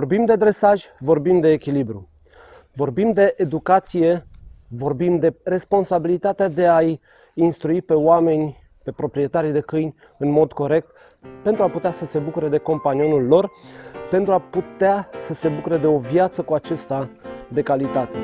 Vorbim de dresaj, vorbim de echilibru. Vorbim de educație, vorbim de responsabilitatea de a-i instrui pe oameni, pe proprietarii de câini în mod corect, pentru a putea să se bucure de companionul lor, pentru a putea să se bucure de o viață cu acesta de calitate.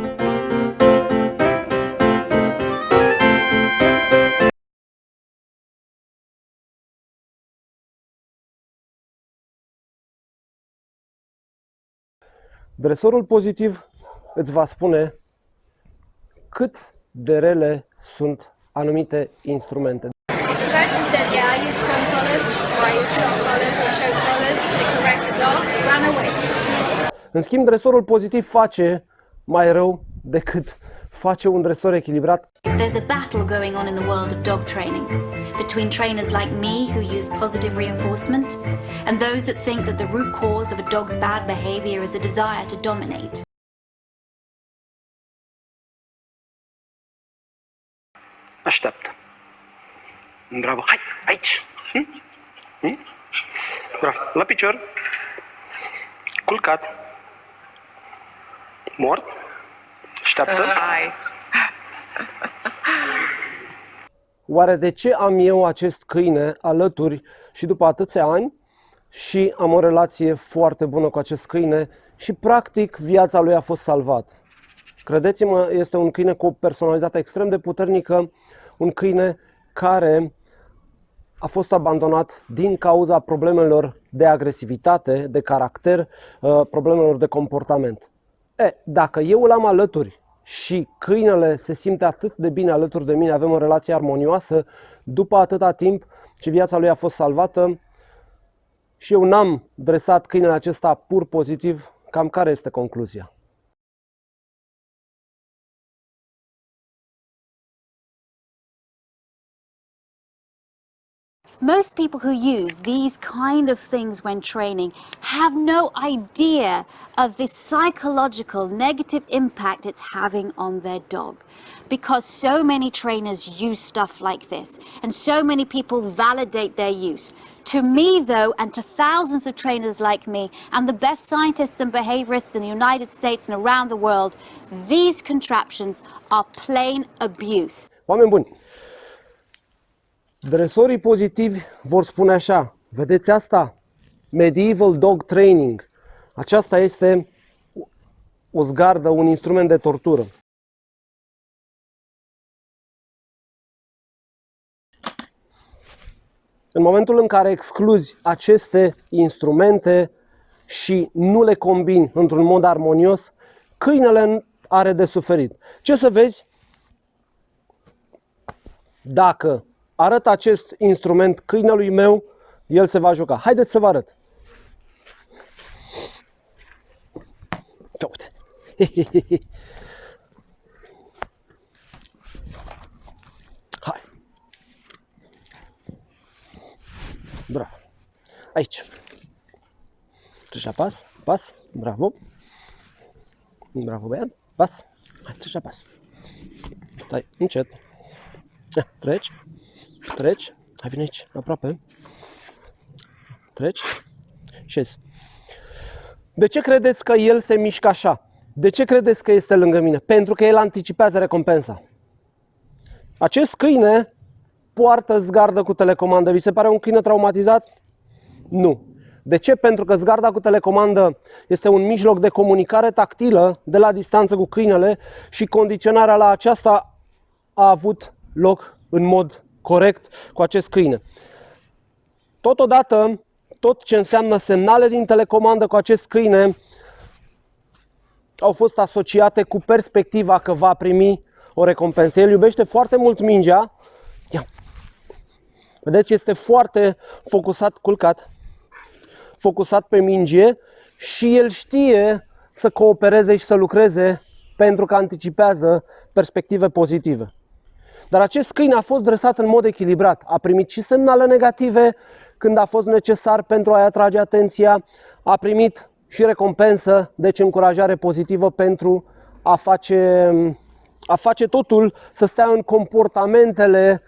Dresorul pozitiv îți va spune cât de rele sunt anumite instrumente. If the person says, yeah, I use prong collars, or I use shock collars or choke collars to correct the dog, run away. În schimb, dresorul pozitiv face mai rău decât face un dresor echilibrat There's a battle going on in the world of dog training between trainers like me who use positive reinforcement and those that think that the root cause of a dog's bad behavior is a desire to dominate. Așteaptă. Bravo. Hai, aici. Hm? Hm? Bravo. La picior. Culcat. Mort. Așteaptă. Hai. Oare de ce am eu acest câine alături și după atâția ani și am o relație foarte bună cu acest câine și practic viața lui a fost salvată? Credeți-mă, este un câine cu o personalitate extrem de puternică, un câine care a fost abandonat din cauza problemelor de agresivitate, de caracter, uh, problemelor de comportament. E, dacă eu îl am alături și câinele se simte atât de bine alături de mine, avem o relație armonioasă, după atâta timp și viața lui a fost salvată și eu n-am dresat câinele acesta pur pozitiv, cam care este concluzia? Most people who use these kind of things when training have no idea of the psychological negative impact it's having on their dog. Because so many trainers use stuff like this and so many people validate their use. To me, though, and to thousands of trainers like me, and the best scientists and behaviorists in the United States and around the world, these contraptions are plain abuse. Oameni buni, dresorii pozitivi vor spune așa, vedeți asta? Medieval Dog Training. Aceasta este o zgardă, un instrument de tortură. În momentul în care excluzi aceste instrumente și nu le combini într-un mod armonios, câinele are de suferit. Ce să vezi? Dacă arăt acest instrument câinelui meu, el se va juca. Haideți să vă arăt. Ia Uite. Hai. Bravo. Aici. Treci pas, pas, bravo. Bravo, băiat, pas. Hai, treci pas. Stai, încet. Ia, Treci, treci, hai vine aici, aproape. Treci, șezi. De ce credeți că el se mișcă așa? De ce credeți că este lângă mine? Pentru că el anticipează recompensa. Acest câine poartă zgardă cu telecomandă. Vi se pare un câine traumatizat? Nu. De ce? Pentru că zgarda cu telecomandă este un mijloc de comunicare tactilă de la distanță cu câinele și condiționarea la aceasta a avut loc în mod corect cu acest câine. Totodată, tot ce înseamnă semnale din telecomandă cu acest câine au fost asociate cu perspectiva că va primi o recompensă. El iubește foarte mult mingea. Ia. Vedeți, este foarte focusat, culcat, focusat pe minge și el știe să coopereze și să lucreze pentru că anticipează perspective pozitive. Dar acest câine a fost dresat în mod echilibrat. A primit și semnale negative când a fost necesar pentru a-i atrage atenția. A primit și recompensă, deci încurajare pozitivă pentru a face, a face totul să stea în comportamentele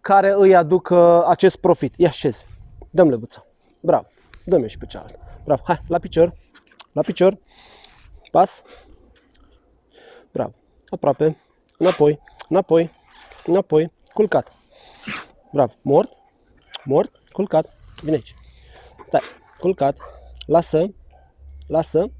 care îi aduc uh, acest profit. Ia șezi, dăm lebuța. Bravo, dă-mi și pe cealaltă. Bravo. Bravo. Hai, la picior. La picior. Pas. Bravo. Aproape. Înapoi. Înapoi. Înapoi. Culcat. Bravo. Mort. Mort. Culcat. Vine aici. Stai. Culcat. Lasă. Lasă.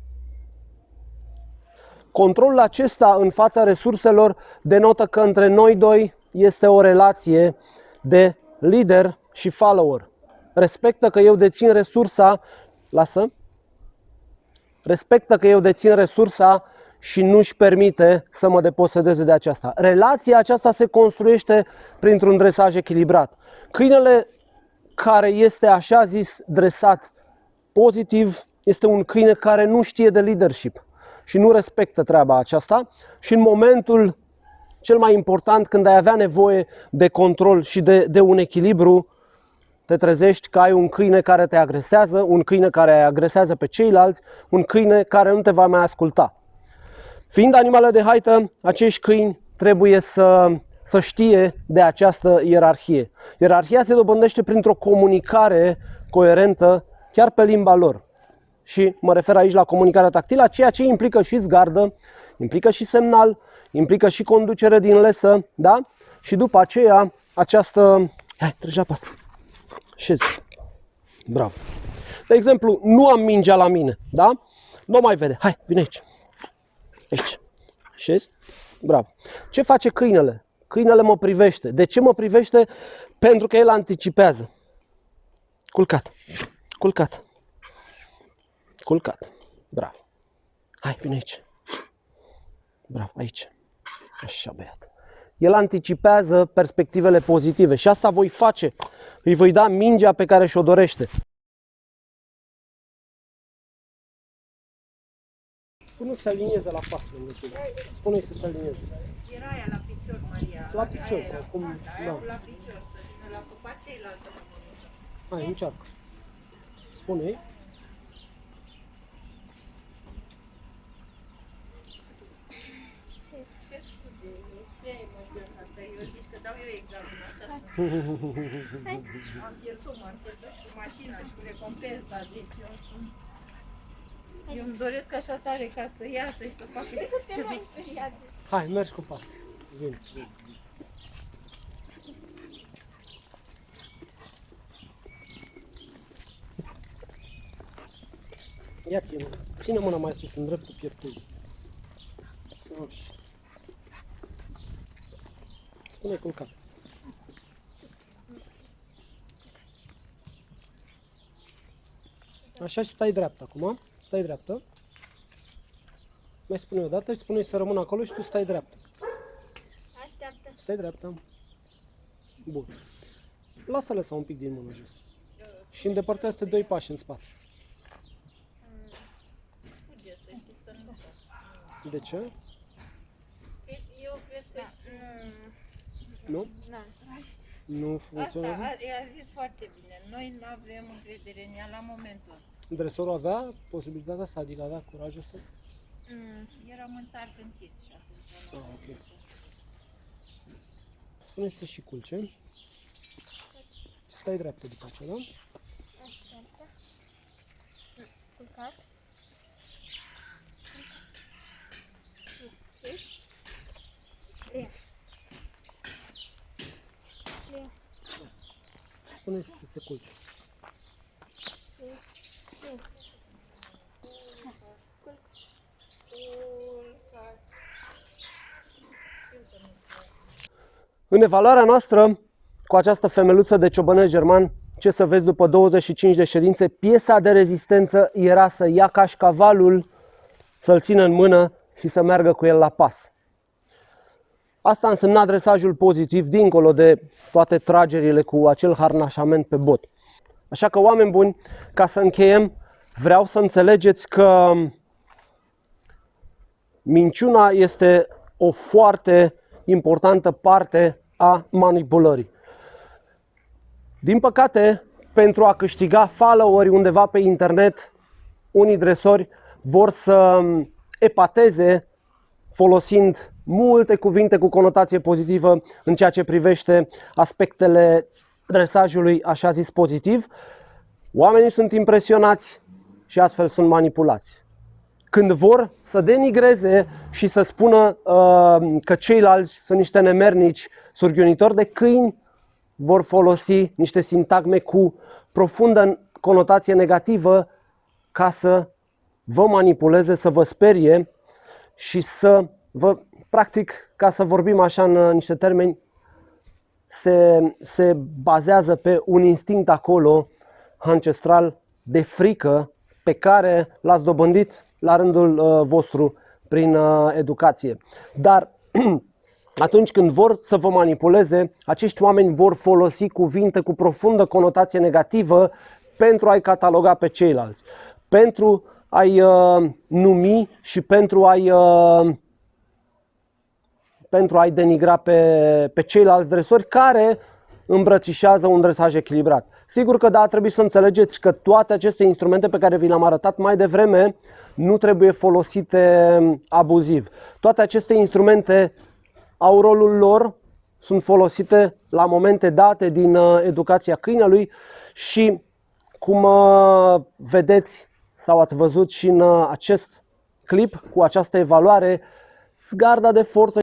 Controlul acesta în fața resurselor denotă că între noi doi este o relație de lider și follower. Respectă că eu dețin resursa, lasă, respectă că eu dețin resursa și nu-și permite să mă deposedeze de aceasta. Relația aceasta se construiește printr-un dresaj echilibrat. Câinele care este așa zis dresat pozitiv este un câine care nu știe de leadership și nu respectă treaba aceasta și în momentul cel mai important când ai avea nevoie de control și de, de un echilibru, te trezești că ai un câine care te agresează, un câine care agresează pe ceilalți, un câine care nu te va mai asculta. Fiind animale de haită, acești câini trebuie să, să știe de această ierarhie. Ierarhia se dobândește printr-o comunicare coerentă chiar pe limba lor. Și mă refer aici la comunicarea tactilă, ceea ce implică și zgardă, implică și semnal, implică și conducere din lesă, da? Și după aceea, această... Hai, treci la pas. Șezi. Bravo. De exemplu, nu am mingea la mine, da? Nu mai vede. Hai, vine aici. Aici. Șezi? Bravo. Ce face câinele? Câinele mă privește. De ce mă privește? Pentru că el anticipează. Culcat. Culcat. Culcat. Bravo. Hai, vine aici. Bravo, aici. Așa, băiat. El anticipează perspectivele pozitive și asta voi face. Îi voi da mingea pe care și-o dorește. Spune să se alinieze la pas lângă tine. Spune-i să se alinieze. Era aia la picior, Maria. La picior Aia sau era cum- comanda, Aia da. cu la picior, să vină la pe partea elaltă. Hai, încearcă. Spune-i. Ce scuze, e prea emoționată. Eu zic că dau eu examen așa. am pierdut, m-am pierdut și cu mașina și cu recompensa. Deci eu sunt... Eu îmi doresc așa tare ca să iasă și să facă ce vrei. Hai, mergi cu pas. Vin. Ia ține. Ține mâna mai sus, în dreptul pieptului. Așa. Spune culcat. Așa și stai dreaptă acum. Stai dreaptă. Mai spune o dată și spune să rămână acolo și tu stai dreaptă. Așteaptă. Stai dreapta. Bun. Lasă-le să un pic din mână jos. Și îndepărtează doi pași în spate. Fuge, să știți că nu De ce? Eu cred că și... Nu? Da. Nu Asta funcționează? a, a zis foarte bine. Noi nu avem încredere în ea la momentul ăsta. Dresorul avea posibilitatea să, adică avea curajul să... Mm, eram în țarc închis și atunci Ah, nu ok. Spune să și culce. Stai dreaptă după aceea, da? Așteaptă. Culcat. Spune să se culce. În evaluarea noastră, cu această femeluță de ciobănesc german, ce să vezi după 25 de ședințe, piesa de rezistență era să ia cașcavalul, să-l țină în mână și să meargă cu el la pas. Asta a însemnat dresajul pozitiv, dincolo de toate tragerile cu acel harnașament pe bot. Așa că, oameni buni, ca să încheiem, vreau să înțelegeți că minciuna este o foarte importantă parte a manipulării. Din păcate, pentru a câștiga followeri undeva pe internet, unii dresori vor să epateze folosind multe cuvinte cu conotație pozitivă în ceea ce privește aspectele dresajului așa zis pozitiv. Oamenii sunt impresionați și astfel sunt manipulați. Când vor să denigreze și să spună uh, că ceilalți sunt niște nemernici surghiunitori de câini, vor folosi niște sintagme cu profundă conotație negativă ca să vă manipuleze, să vă sperie și să vă, practic, ca să vorbim așa în uh, niște termeni, se, se bazează pe un instinct acolo ancestral de frică pe care l-ați dobândit la rândul uh, vostru prin uh, educație. Dar atunci când vor să vă manipuleze, acești oameni vor folosi cuvinte cu profundă conotație negativă pentru a-i cataloga pe ceilalți, pentru a-i uh, numi și pentru a-i uh, pentru a-i denigra pe, pe ceilalți dresori care îmbrățișează un dresaj echilibrat. Sigur că da, trebuie să înțelegeți că toate aceste instrumente pe care vi le-am arătat mai devreme nu trebuie folosite abuziv. Toate aceste instrumente au rolul lor, sunt folosite la momente date din uh, educația câinelui și cum uh, vedeți sau ați văzut și în uh, acest clip cu această evaluare, zgarda de forță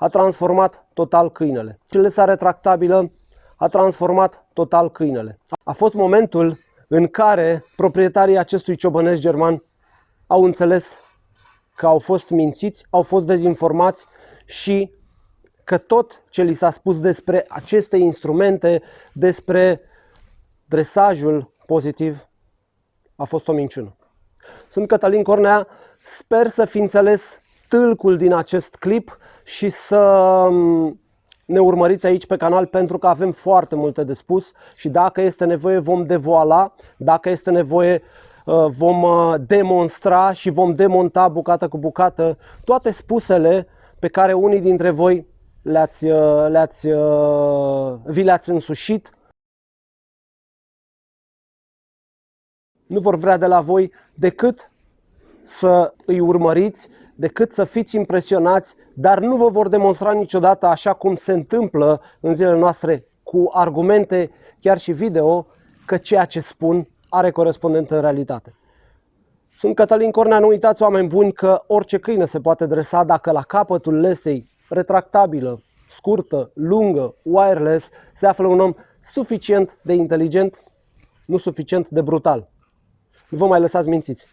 a transformat total câinele. Celesa retractabilă a transformat total câinele. A fost momentul în care proprietarii acestui ciobănesc german au înțeles că au fost mințiți, au fost dezinformați și că tot ce li s-a spus despre aceste instrumente, despre dresajul pozitiv, a fost o minciună. Sunt Cătălin Cornea, sper să fi înțeles tâlcul din acest clip și să mm, ne urmăriți aici pe canal pentru că avem foarte multe de spus și dacă este nevoie vom devoala, dacă este nevoie uh, vom uh, demonstra și vom demonta bucată cu bucată toate spusele pe care unii dintre voi le-ați, uh, le-ați, vi le-ați însușit. Nu vor vrea de la voi decât să îi urmăriți, decât să fiți impresionați, dar nu vă vor demonstra niciodată așa cum se întâmplă în zilele noastre cu argumente, chiar și video, că ceea ce spun are corespondent în realitate. Sunt Cătălin Cornea, nu uitați oameni buni că orice câine se poate dresa dacă la capătul lesei retractabilă, scurtă, lungă, wireless, se află un om suficient de inteligent, nu suficient de brutal. Nu vă mai lăsați mințiți.